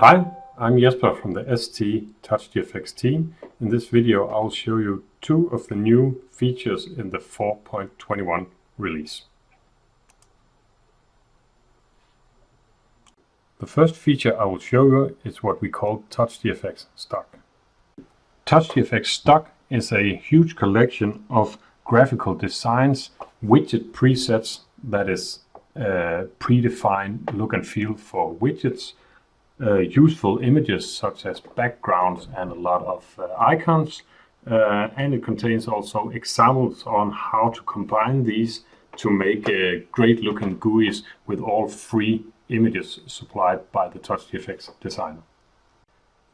Hi, I'm Jesper from the ST TouchGFX team. In this video I'll show you two of the new features in the 4.21 release. The first feature I will show you is what we call TouchGFX Stock. TouchGFX Stock is a huge collection of graphical designs, widget presets that is predefined look and feel for widgets uh, useful images such as backgrounds and a lot of uh, icons. Uh, and it contains also examples on how to combine these to make a great looking GUIs with all free images supplied by the TouchGFX designer.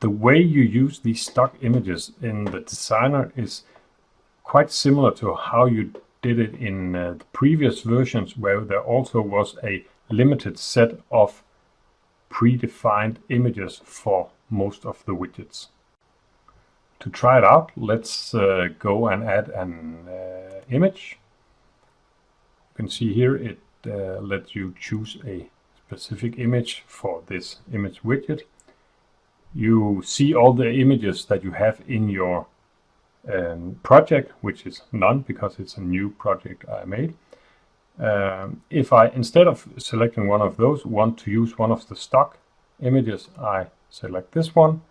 The way you use these stock images in the designer is quite similar to how you did it in uh, the previous versions where there also was a limited set of predefined images for most of the widgets. To try it out, let's uh, go and add an uh, image. You can see here it uh, lets you choose a specific image for this image widget. You see all the images that you have in your um, project, which is none because it's a new project I made. Um, if I, instead of selecting one of those, want to use one of the stock images, I select this one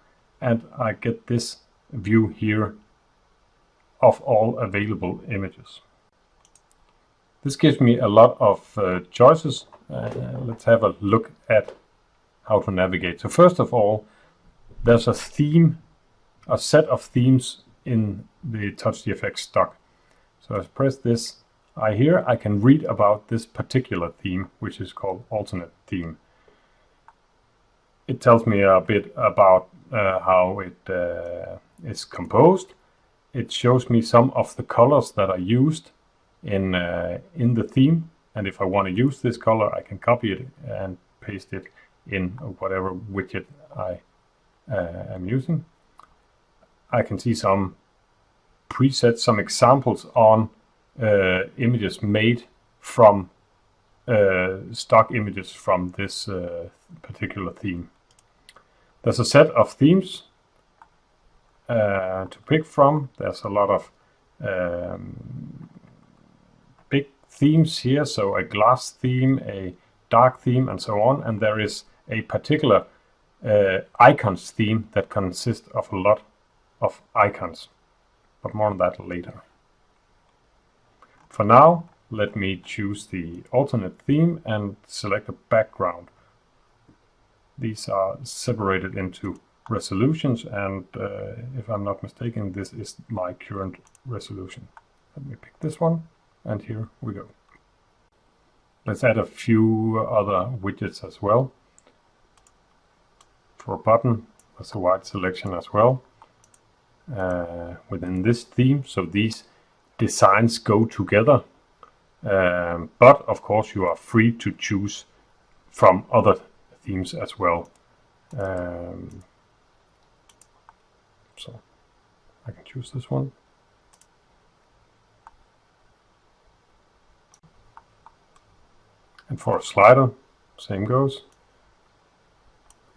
and I get this view here of all available images. This gives me a lot of uh, choices. Uh, let's have a look at how to navigate. So first of all, there's a theme, a set of themes in the TouchGFX stock. So I press this I here I can read about this particular theme, which is called alternate theme. It tells me a bit about uh, how it uh, is composed. It shows me some of the colors that are used in uh, in the theme, and if I want to use this color, I can copy it and paste it in whatever widget I uh, am using. I can see some presets, some examples on uh, images made from uh, stock images from this uh, particular theme. There's a set of themes uh, to pick from. There's a lot of um, big themes here, so a glass theme, a dark theme, and so on. And there is a particular uh, icons theme that consists of a lot of icons, but more on that later. For now, let me choose the alternate theme and select a background. These are separated into resolutions and uh, if I'm not mistaken this is my current resolution. Let me pick this one and here we go. Let's add a few other widgets as well. For a button, there's a wide selection as well uh, within this theme. So these designs go together. Um, but of course you are free to choose from other themes as well. Um, so I can choose this one. And for a slider, same goes.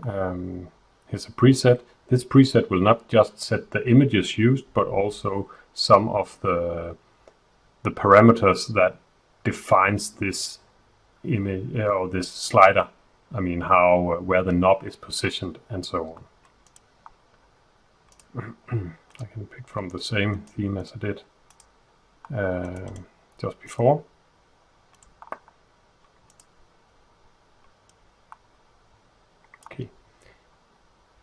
Um, here's a preset. This preset will not just set the images used, but also some of the the parameters that defines this image uh, or this slider. I mean, how uh, where the knob is positioned and so on. I can pick from the same theme as I did uh, just before. Okay.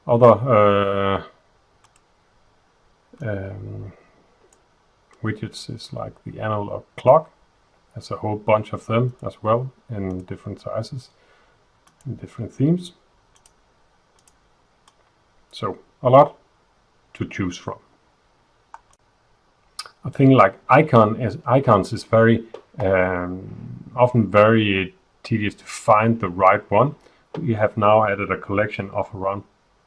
Other uh, um, widgets is like the analog clock. There's a whole bunch of them as well in different sizes, different themes. So a lot to choose from. A thing like icon is icons is very um, often very tedious to find the right one. We have now added a collection of around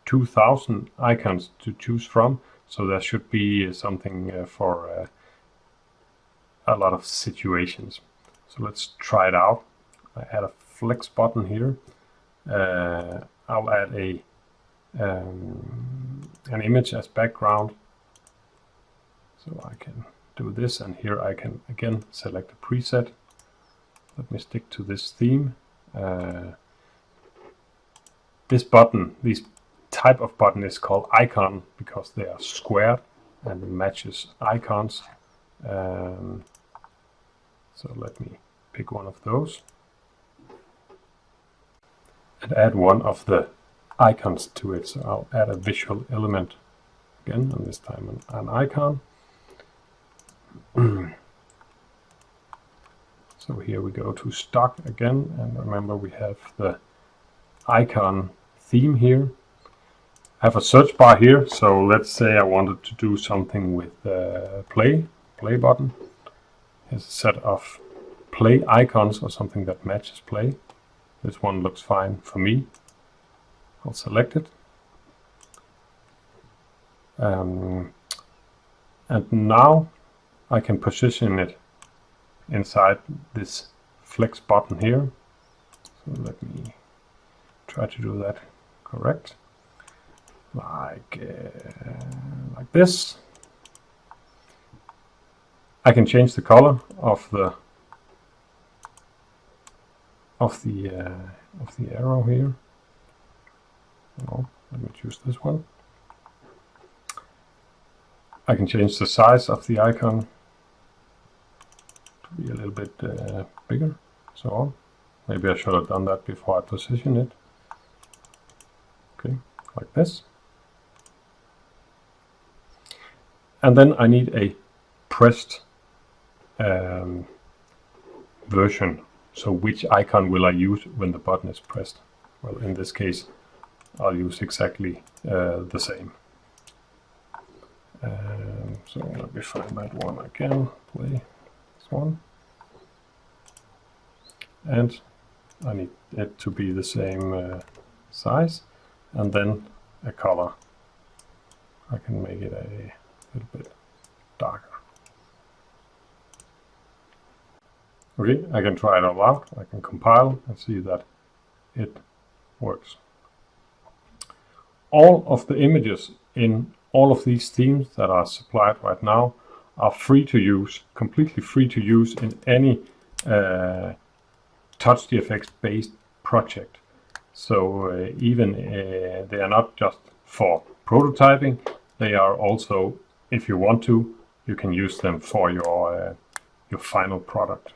2000 icons to choose from, so there should be something uh, for uh, a lot of situations. So let's try it out. I add a flex button here. Uh, I'll add a um, an image as background. So I can do this and here I can again select a preset. Let me stick to this theme. Uh, this button, this type of button is called icon because they are squared and matches icons. Um, so let me pick one of those and add one of the icons to it. So I'll add a visual element again, and this time an, an icon. so here we go to stock again, and remember we have the icon theme here. I have a search bar here, so let's say I wanted to do something with uh, play, play button. Here's a set of play icons or something that matches play. This one looks fine for me. I'll select it. Um, and now I can position it inside this flex button here. So let me try to do that correct. Like, uh, like this. I can change the color of the of the uh, of the arrow here. No, let me choose this one. I can change the size of the icon to be a little bit uh, bigger, so on. Maybe I should have done that before I position it. Okay, like this. And then I need a pressed um, version so which icon will I use when the button is pressed? Well, in this case, I'll use exactly uh, the same. Um, so let me find that one again, play this one. And I need it to be the same uh, size and then a color. I can make it a little bit darker. Okay, I can try it all out. I can compile and see that it works. All of the images in all of these themes that are supplied right now are free to use, completely free to use in any uh, TouchGFX based project. So uh, even uh, they are not just for prototyping, they are also, if you want to, you can use them for your, uh, your final product.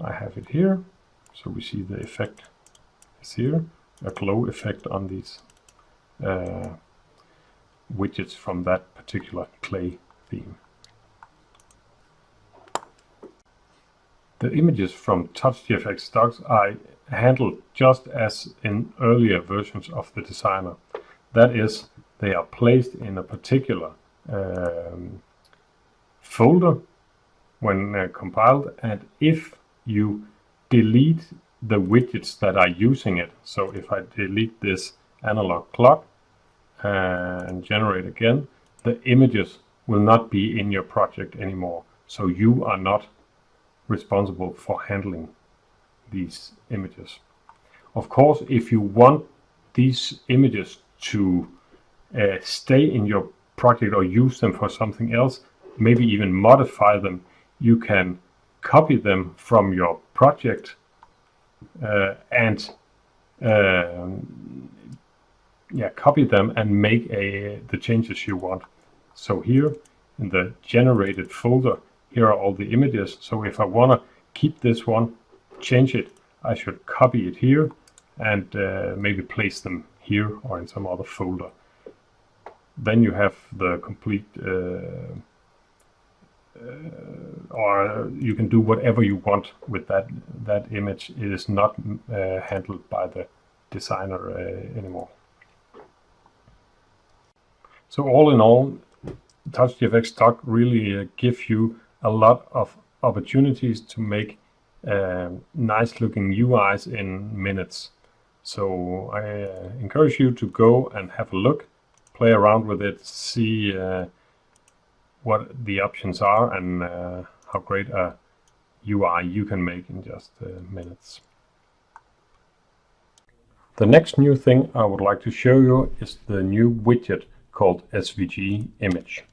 I have it here. So we see the effect is here, a glow effect on these uh, widgets from that particular clay theme. The images from TouchGFX stocks are handled just as in earlier versions of the designer. That is, they are placed in a particular um, folder when uh, compiled and if you delete the widgets that are using it. So if I delete this analog clock and generate again, the images will not be in your project anymore. So you are not responsible for handling these images. Of course, if you want these images to uh, stay in your project or use them for something else, maybe even modify them, you can copy them from your project uh, and uh, yeah, copy them and make a, the changes you want. So here in the generated folder, here are all the images. So if I want to keep this one, change it, I should copy it here and uh, maybe place them here or in some other folder. Then you have the complete uh, uh, or you can do whatever you want with that that image. It is not uh, handled by the designer uh, anymore. So all in all, TouchGFX Stock really uh, gives you a lot of opportunities to make uh, nice looking UIs in minutes. So I encourage you to go and have a look, play around with it, see what the options are and uh, how great a UI you can make in just uh, minutes. The next new thing I would like to show you is the new widget called SVG image.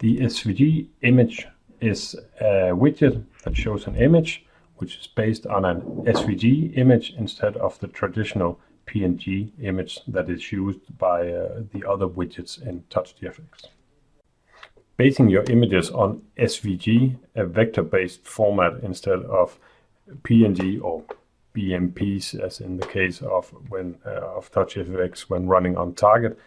The SVG image is a widget that shows an image which is based on an SVG image instead of the traditional PNG image that is used by uh, the other widgets in TouchGFX. Basing your images on SVG, a vector-based format instead of PNG or BMPs, as in the case of when uh, of TouchGFX when running on target,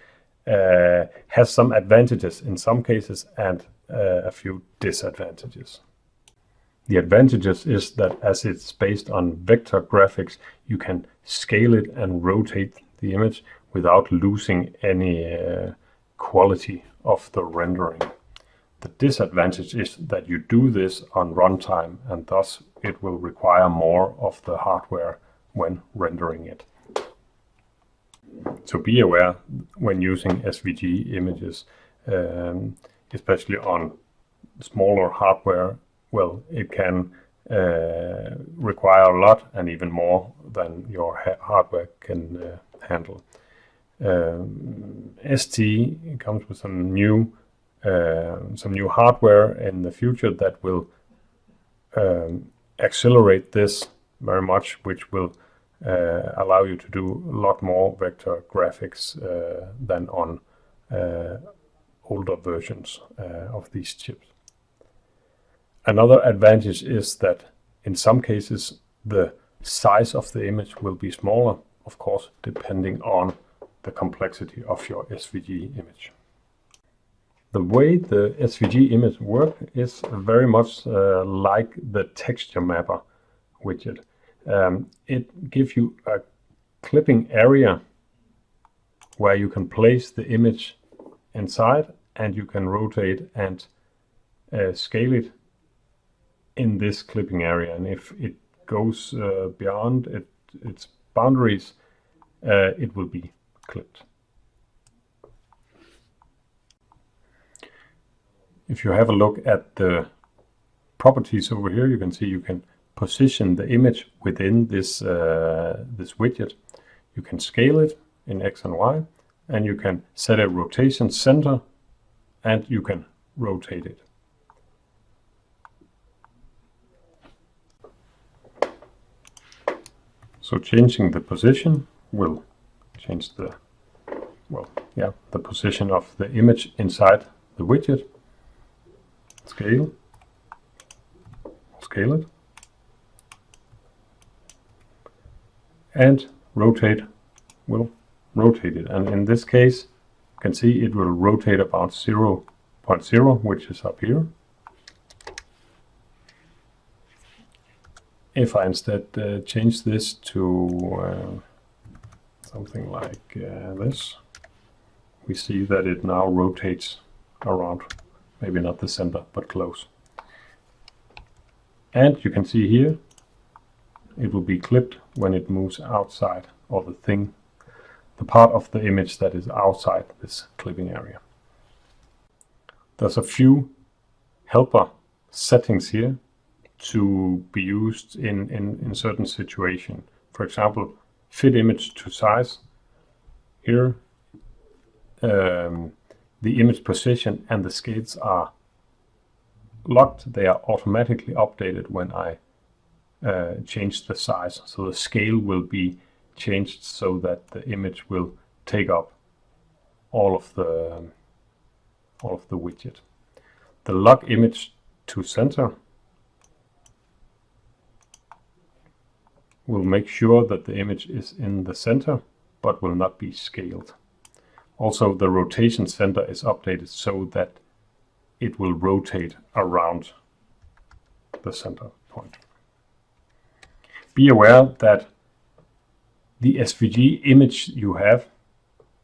uh, has some advantages in some cases and uh, a few disadvantages. The advantages is that as it's based on vector graphics, you can scale it and rotate the image without losing any uh, quality of the rendering. The disadvantage is that you do this on runtime and thus it will require more of the hardware when rendering it. So be aware when using SVG images, um, especially on smaller hardware, well, it can uh, require a lot and even more than your ha hardware can uh, handle. Um, ST comes with some new uh, some new hardware in the future that will um, accelerate this very much, which will uh, allow you to do a lot more vector graphics uh, than on uh, older versions of these chips. Another advantage is that in some cases the size of the image will be smaller, of course, depending on the complexity of your SVG image. The way the SVG image work is very much uh, like the texture mapper widget. Um, it gives you a clipping area where you can place the image inside and you can rotate and uh, scale it in this clipping area. And if it goes uh, beyond it, its boundaries, uh, it will be clipped. If you have a look at the properties over here, you can see you can position the image within this, uh, this widget. You can scale it in X and Y, and you can set a rotation center, and you can rotate it. So changing the position will change the, well, yeah, the position of the image inside the widget. Scale, scale it. and rotate will rotate it. And in this case, you can see it will rotate about 0, 0.0, which is up here. If I instead uh, change this to uh, something like uh, this, we see that it now rotates around, maybe not the center, but close. And you can see here it will be clipped when it moves outside of the thing, the part of the image that is outside this clipping area. There's a few helper settings here to be used in, in, in certain situation. For example, fit image to size. Here, um, the image position and the scales are locked. They are automatically updated when I uh, change the size. So the scale will be changed so that the image will take up all of the all of the widget. The lock image to center will make sure that the image is in the center but will not be scaled. Also the rotation center is updated so that it will rotate around the center point be aware that the SVG image you have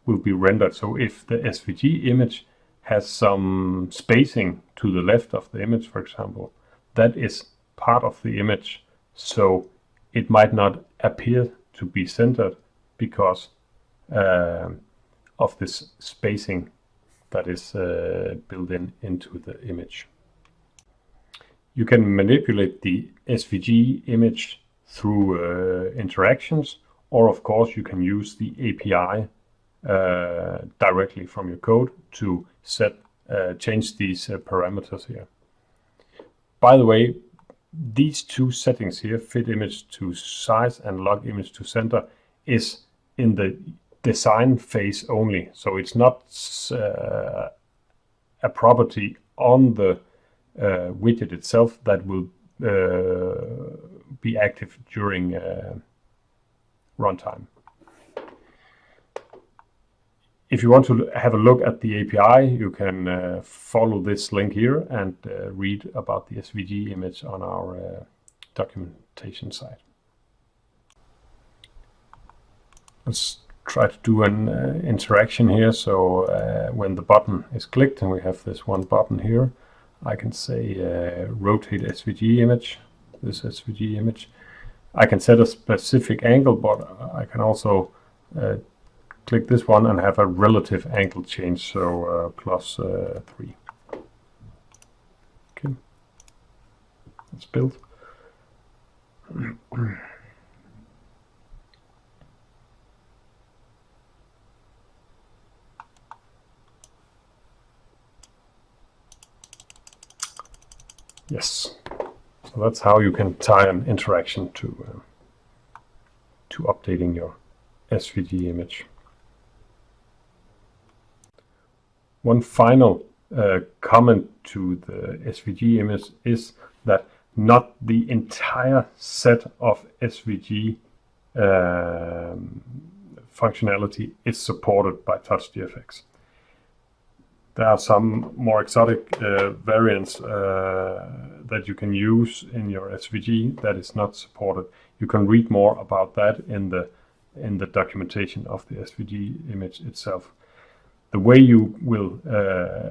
will be rendered. So if the SVG image has some spacing to the left of the image, for example, that is part of the image. So it might not appear to be centered because uh, of this spacing that is uh, built in into the image. You can manipulate the SVG image through uh, interactions, or of course you can use the API uh, directly from your code to set uh, change these parameters here. By the way, these two settings here, fit image to size and lock image to center, is in the design phase only. So it's not uh, a property on the uh, widget itself that will uh, be active during uh, runtime. If you want to have a look at the API, you can uh, follow this link here and uh, read about the SVG image on our uh, documentation site. Let's try to do an uh, interaction here. So uh, when the button is clicked, and we have this one button here, I can say uh, rotate SVG image, this SVG image. I can set a specific angle, but I can also click this one and have a relative angle change, so uh, plus, uh, 3. Okay, it's built. yes, so that's how you can tie an interaction to uh, to updating your SVG image. One final uh, comment to the SVG image is that not the entire set of SVG um, functionality is supported by TouchGFX. There are some more exotic uh, variants uh, that you can use in your SVG that is not supported. You can read more about that in the in the documentation of the SVG image itself the way you will uh,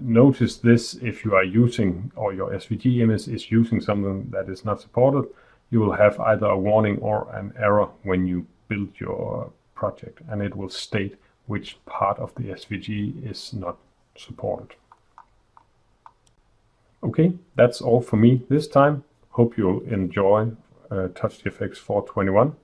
notice this if you are using or your SVG image is using something that is not supported, you will have either a warning or an error when you build your project and it will state which part of the SVG is not supported. Okay, that's all for me this time. Hope you'll enjoy uh, TouchGFX 421.